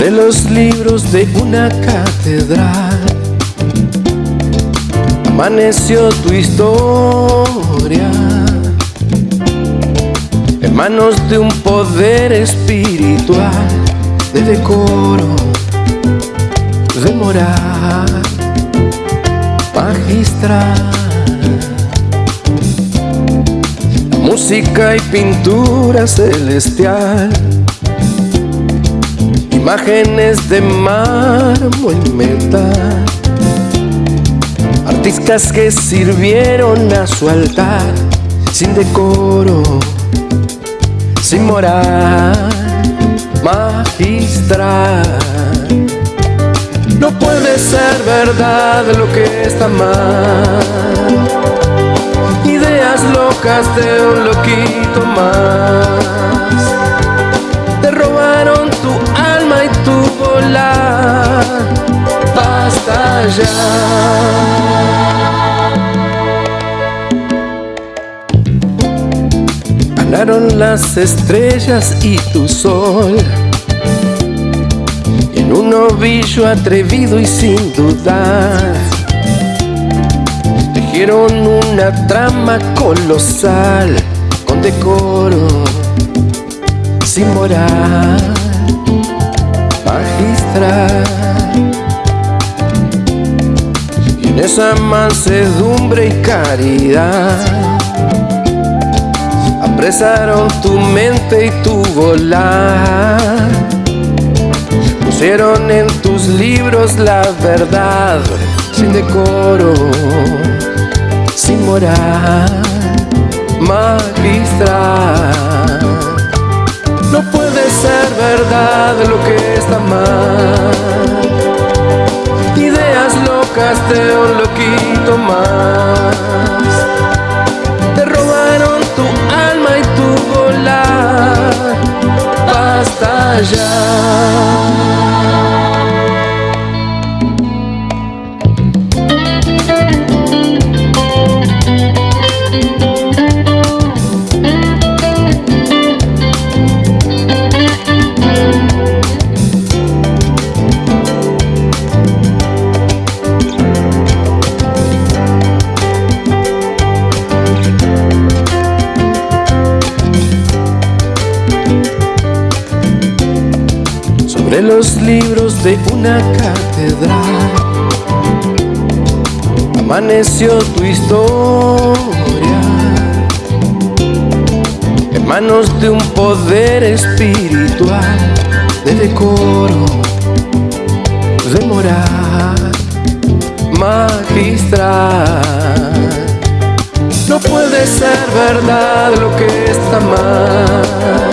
sobre los libros de una catedral. Amaneció tu historia en manos de un poder espiritual, de decoro, de moral, magistral. música y pintura celestial imágenes de mármol y metal, artistas que sirvieron a su altar sin decoro, sin moral, magistral. No puede ser verdad lo que está mal. Ideas locas de un loquito más. Basta ya. Las estrellas y tu sol en un ovillo atrevido y sin dudar. Tejieron una trama colosal con decoro, sin moral Mansedumbre y caridad apresaron tu mente y tu volar. Pusieron en tus libros la verdad sin decoro, sin moral, Te robaron tu alma y tu volar. Basta ya. Sobre los libros de una catedral. Amaneció tu historia en manos de un poder espiritual, de decoro, de moral, magistral. No puede ser verdad lo que está mal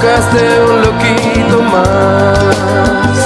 locas de un loquito más.